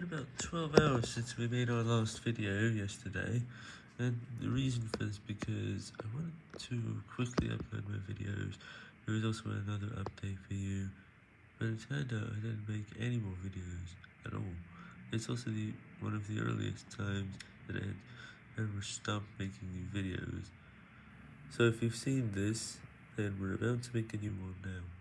been about 12 hours since we made our last video yesterday, and the reason for this because I wanted to quickly upload my videos. There was also another update for you, but it turned out I didn't make any more videos at all. It's also the one of the earliest times that I had ever stopped making new videos. So if you've seen this, then we're about to make a new one now.